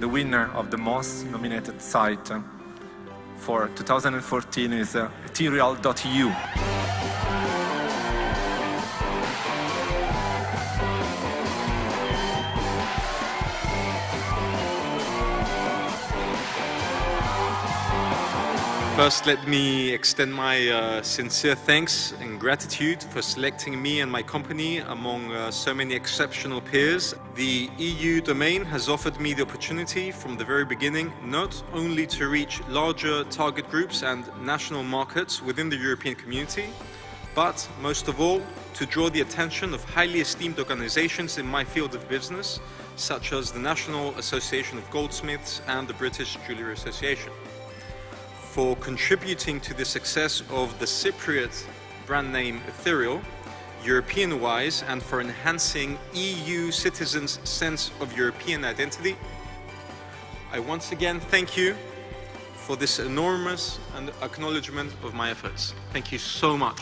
the winner of the most nominated site for 2014 is uh, ethereal.eu. First, let me extend my uh, sincere thanks and gratitude for selecting me and my company among uh, so many exceptional peers. The EU domain has offered me the opportunity from the very beginning not only to reach larger target groups and national markets within the European community, but most of all, to draw the attention of highly esteemed organizations in my field of business, such as the National Association of Goldsmiths and the British Jewellery Association for contributing to the success of the Cypriot brand name Ethereal, European-wise, and for enhancing EU citizens' sense of European identity. I once again thank you for this enormous acknowledgement of my efforts. Thank you so much.